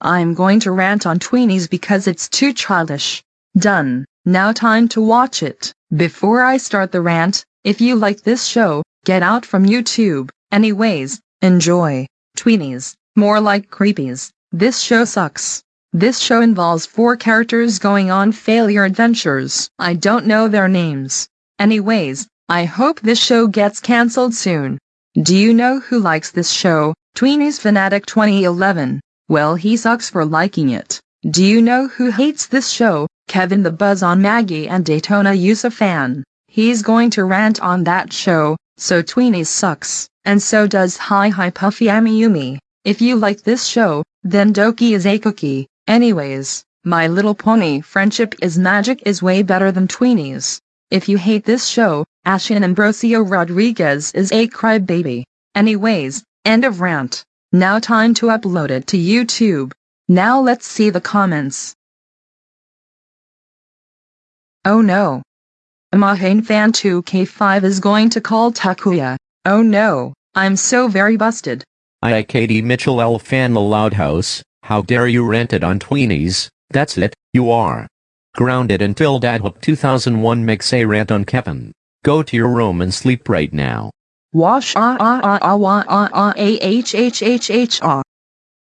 I'm going to rant on tweenies because it's too childish. Done. Now time to watch it. Before I start the rant, if you like this show, get out from YouTube. Anyways, enjoy. Tweenies, more like creepies. This show sucks. This show involves four characters going on failure adventures. I don't know their names. Anyways, I hope this show gets cancelled soon. Do you know who likes this show? Tweenies Fanatic 2011. Well he sucks for liking it. Do you know who hates this show? Kevin the Buzz on Maggie and Daytona Yusuf fan. He's going to rant on that show, so Tweenies sucks, and so does Hi Hi Puffy Amiyumi. If you like this show, then Doki is a cookie. Anyways, My Little Pony Friendship is Magic is way better than Tweenies. If you hate this show, Ashin Ambrosio Rodriguez is a crybaby. Anyways, end of rant. Now time to upload it to YouTube. Now let's see the comments. Oh no. Mahane Fan 2K5 is going to call Takuya. Oh no, I'm so very busted. I Katie Mitchell L fan the Loud House, how dare you rent it on Tweenies, that's it, you are. Grounded until Dadhook 2001 makes a rant on Kevin. Go to your room and sleep right now. Wash ah ah ah ah wah ah ah a h h h h ah.